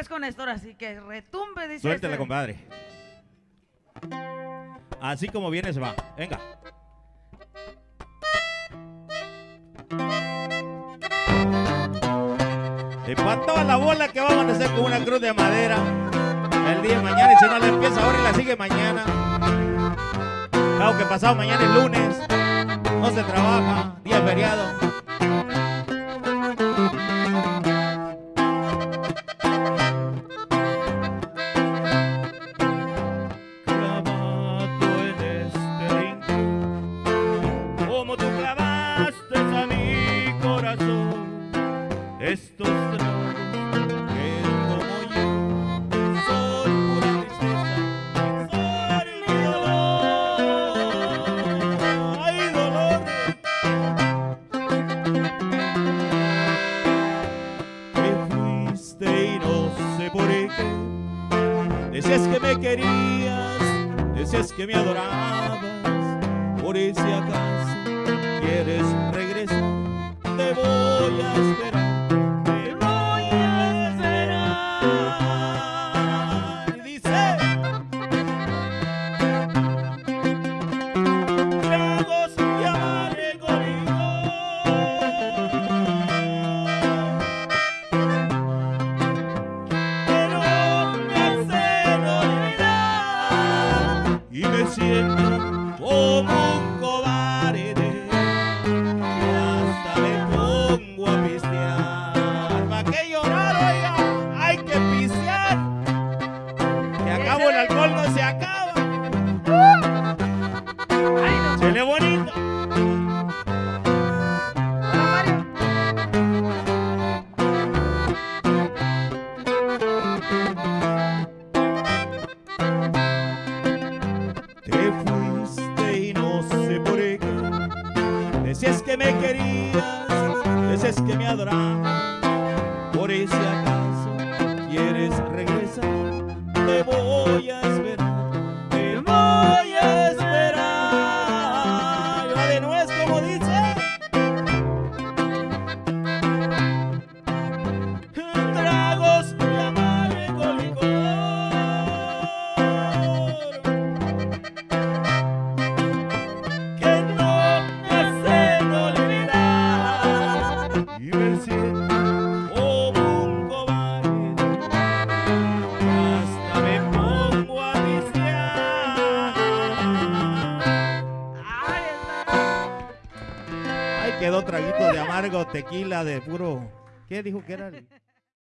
pues con esto, ahora sí que retumbe, dice. Suéltela, este. compadre. Así como viene se va. Venga. Y para toda la bola que vamos a hacer con una cruz de madera el día de mañana y si no la empieza ahora y la sigue mañana. Claro que pasado mañana es lunes, no se trabaja, día feriado. Clavaste a mi corazón, estos tragos que como yo son pura tristeza, son mi dolor, ay dolor. Te fuiste y no sé por qué. Decías que me querías, decías que me adorabas, por si acaso quieres regresar, te voy a esperar, te voy a esperar. Y dice, tragos y amargo pero me hacen olvidar y me siento como se acaba no. Chile bonito. Te fuiste y no sé por qué. Decías que me querías, decías que me adorabas. Por si quedó traguito de amargo tequila de puro ¿qué dijo que era?